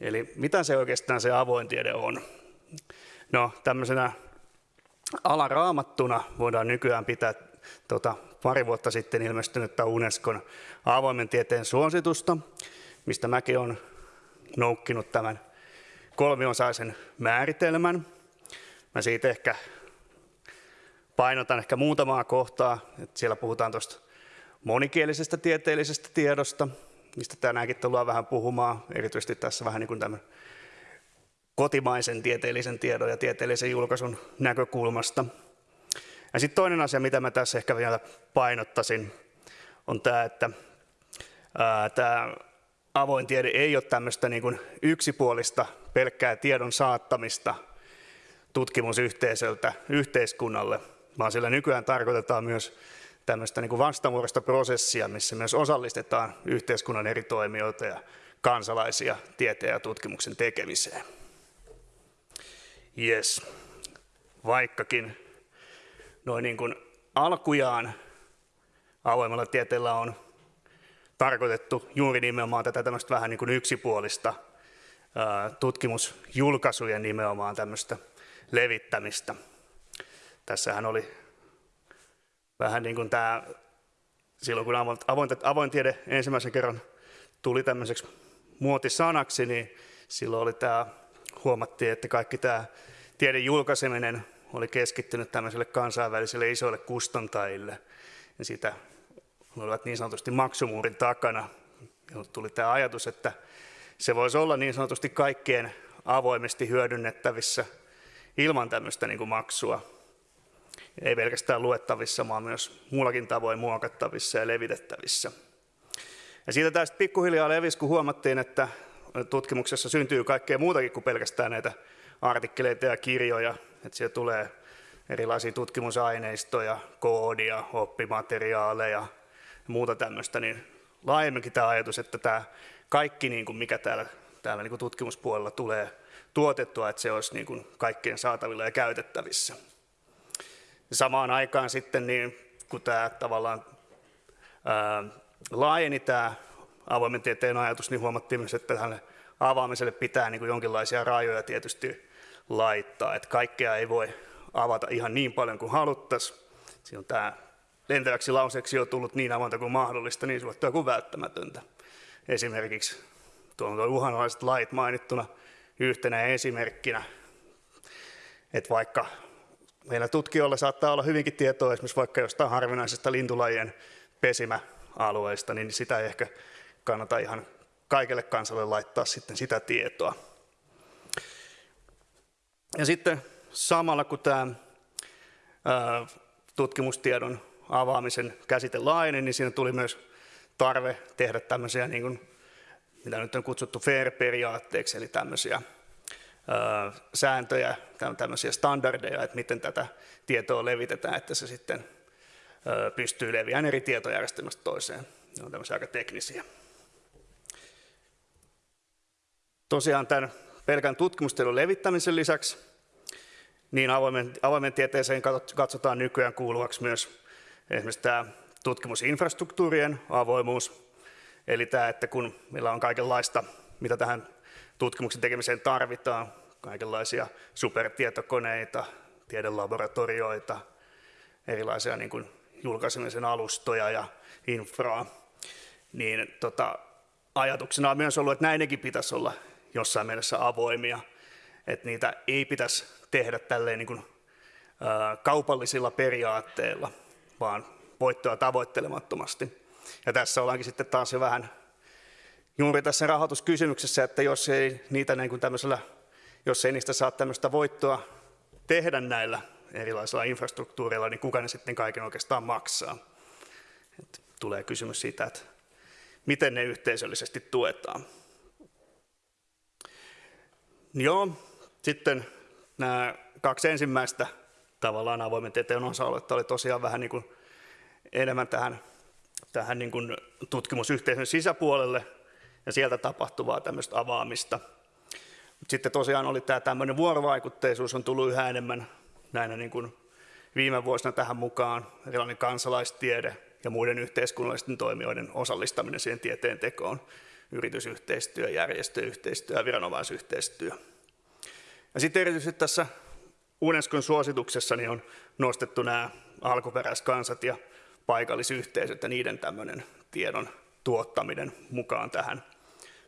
Eli mitä se oikeastaan se avoin tiede on? No tämmöisenä alaraamattuna voidaan nykyään pitää tota, pari vuotta sitten ilmestynyttä Unescon avoimen tieteen suositusta, mistä mäkin olen noukkinut tämän kolmiosaisen määritelmän. Mä siitä ehkä painotan ehkä muutamaa kohtaa, että siellä puhutaan tuosta monikielisestä tieteellisestä tiedosta, mistä tänäänkin tullaan vähän puhumaan, erityisesti tässä vähän niin kuin tämän kotimaisen tieteellisen tiedon ja tieteellisen julkaisun näkökulmasta. Ja sitten toinen asia, mitä mä tässä ehkä vielä painottaisin, on tämä, että tämä avoin tiede ei ole tämmöistä niin kuin yksipuolista pelkkää tiedon saattamista tutkimusyhteisöltä yhteiskunnalle, vaan sillä nykyään tarkoitetaan myös tämmöistä niin vastavuoroista prosessia, missä myös osallistetaan yhteiskunnan eri toimijoita ja kansalaisia tieteen ja tutkimuksen tekemiseen. Yes. Vaikkakin noin niin kuin alkujaan avoimella tieteellä on tarkoitettu juuri nimenomaan tätä tämmöistä vähän niin kuin yksipuolista tutkimusjulkaisujen nimenomaan tämmöistä levittämistä. Tässähän oli vähän niin kuin tämä, silloin kun avoin, avoin tiede ensimmäisen kerran tuli tämmöiseksi muotisanaksi, niin silloin oli tämä, huomattiin, että kaikki tämä tieden julkaiseminen oli keskittynyt tämmöiselle kansainväliselle isoille kustantajille. Ja sitä olivat niin sanotusti maksumuurin takana. Ja tuli tämä ajatus, että se voisi olla niin sanotusti kaikkien avoimesti hyödynnettävissä ilman tämmöistä niin kuin maksua. Ei pelkästään luettavissa, vaan myös muullakin tavoin muokattavissa ja levitettävissä. Ja siitä tästä pikkuhiljaa levisi, kun huomattiin, että tutkimuksessa syntyy kaikkea muutakin kuin pelkästään näitä artikkeleita ja kirjoja, että siellä tulee erilaisia tutkimusaineistoja, koodia, oppimateriaaleja ja muuta tämmöistä, niin laajemminkin tämä ajatus, että tämä kaikki, niin kuin mikä täällä, täällä niin tutkimuspuolella tulee tuotettua, että se olisi niin kuin kaikkien saatavilla ja käytettävissä. Samaan aikaan sitten, niin kun tämä tavallaan ää, laajeni tämä avoimen tieteen ajatus, niin huomattiin myös, että tähän avaamiselle pitää niin kuin jonkinlaisia rajoja tietysti laittaa, että kaikkea ei voi avata ihan niin paljon kuin haluttaisiin. Siinä on tämä lentäväksi lauseeksi on tullut niin avointa kuin mahdollista, niin suottua kuin välttämätöntä. Esimerkiksi tuon uhanalaiset lait mainittuna yhtenä esimerkkinä, että vaikka meillä tutkijoilla saattaa olla hyvinkin tietoa esimerkiksi vaikka jostain harvinaisesta lintulajien pesimäalueista, niin sitä ei ehkä kannata ihan kaikelle kansalle laittaa sitten sitä tietoa. Ja sitten samalla kun tämä tutkimustiedon avaamisen käsite laajeni, niin siinä tuli myös tarve tehdä tämmöisiä, niin kuin, mitä nyt on kutsuttu FAIR-periaatteeksi, eli tämmöisiä sääntöjä, tämmöisiä standardeja, että miten tätä tietoa levitetään, että se sitten pystyy leviämään eri tietojärjestelmästä toiseen. Ne on tämmöisiä aika teknisiä. Tosiaan tämän pelkän tutkimustiedon levittämisen lisäksi niin avoimen, avoimen tieteeseen katsotaan nykyään kuuluvaksi myös esimerkiksi tämä tutkimusinfrastruktuurien avoimuus, eli tämä, että kun meillä on kaikenlaista, mitä tähän tutkimuksen tekemiseen tarvitaan, kaikenlaisia supertietokoneita, tiedelaboratorioita, erilaisia niin kuin julkaisemisen alustoja ja infraa, niin tota, ajatuksena on myös ollut, että näidenkin pitäisi olla jossain mielessä avoimia, että niitä ei pitäisi tehdä tälleen niin kuin, ää, kaupallisilla periaatteilla, vaan voittoa tavoittelemattomasti. Ja tässä ollaankin sitten taas jo vähän juuri tässä rahoituskysymyksessä, että jos ei, niitä niin kuin tämmöisellä, jos ei niistä saa tämmöistä voittoa tehdä näillä erilaisilla infrastruktuureilla, niin kuka ne sitten kaiken oikeastaan maksaa. Et tulee kysymys siitä, että miten ne yhteisöllisesti tuetaan. Joo, sitten nämä kaksi ensimmäistä tavallaan avoimen tieteen osa-aluetta oli tosiaan vähän niin kuin enemmän tähän, tähän niin kuin tutkimusyhteisön sisäpuolelle ja sieltä tapahtuvaa tämmöistä avaamista. Mut sitten tosiaan oli tämä tämmöinen vuorovaikutteisuus on tullut yhä enemmän näinä niin kuin viime vuosina tähän mukaan, erilainen kansalaistiede ja muiden yhteiskunnallisten toimijoiden osallistaminen siihen tieteen tekoon yritysyhteistyö, järjestöyhteistyö ja viranomaisyhteistyö. Ja sitten erityisesti tässä Unescon suosituksessa niin on nostettu nämä alkuperäiskansat ja paikallisyhteisöt ja niiden tämmöinen tiedon tuottaminen mukaan tähän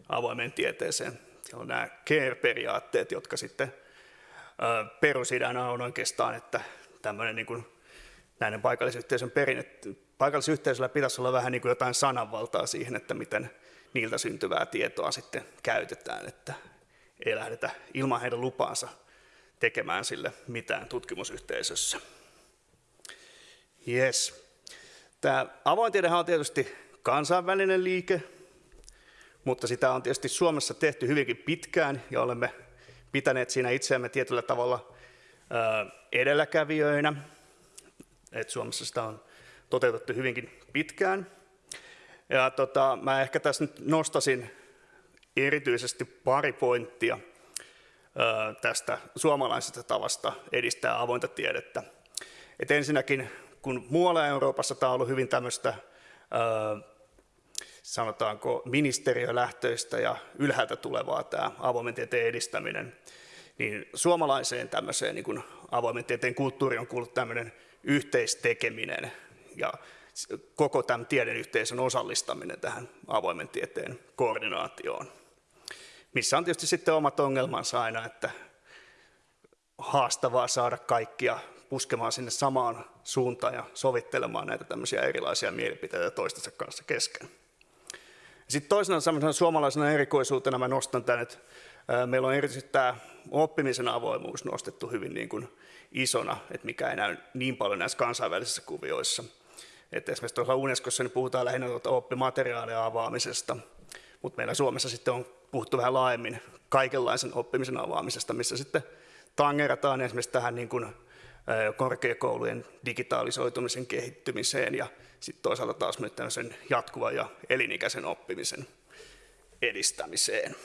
avoimeen tieteeseen. Siellä on nämä CARE-periaatteet, jotka sitten perusidänä on oikeastaan, että tämmöinen niin kuin näiden paikallisyhteisön perinne, paikallisyhteisöllä pitäisi olla vähän niin kuin jotain sananvaltaa siihen, että miten niiltä syntyvää tietoa sitten käytetään, että ei lähdetä ilman heidän lupaansa tekemään sille mitään tutkimusyhteisössä. Yes. Tämä avoin tiedehän on tietysti kansainvälinen liike, mutta sitä on tietysti Suomessa tehty hyvinkin pitkään ja olemme pitäneet siinä itseämme tietyllä tavalla edelläkävijöinä. Et Suomessa sitä on toteutettu hyvinkin pitkään. Ja tota, mä ehkä tässä nyt nostasin erityisesti pari pointtia tästä suomalaisesta tavasta edistää avointa tiedettä. Et ensinnäkin, kun muualla Euroopassa tämä on ollut hyvin tämmöistä sanotaanko ministeriölähtöistä ja ylhäältä tulevaa tämä avoimen tieteen edistäminen, niin suomalaiseen tämmöiseen niin avoimen tieteen kulttuuri on kuullut tämmöinen yhteistekeminen ja koko tämän tiedeyhteisön osallistaminen tähän avoimen tieteen koordinaatioon. Missä on tietysti sitten omat ongelmansa aina, että haastavaa saada kaikkia puskemaan sinne samaan suuntaan ja sovittelemaan näitä tämmöisiä erilaisia mielipiteitä toistensa kanssa kesken. Sitten toisena suomalaisena erikoisuutena mä nostan tämän, että meillä on erityisesti tämä oppimisen avoimuus nostettu hyvin niin kuin isona, että mikä ei näy niin paljon näissä kansainvälisissä kuvioissa. Että esimerkiksi tuolla Unescossa niin puhutaan lähinnä tuota oppimateriaalia avaamisesta, mutta meillä Suomessa sitten on puhuttu vähän laajemmin kaikenlaisen oppimisen avaamisesta, missä sitten tangerataan esimerkiksi tähän niin kuin korkeakoulujen digitaalisoitumisen kehittymiseen ja sitten toisaalta taas myös tämmöisen jatkuvan ja elinikäisen oppimisen edistämiseen.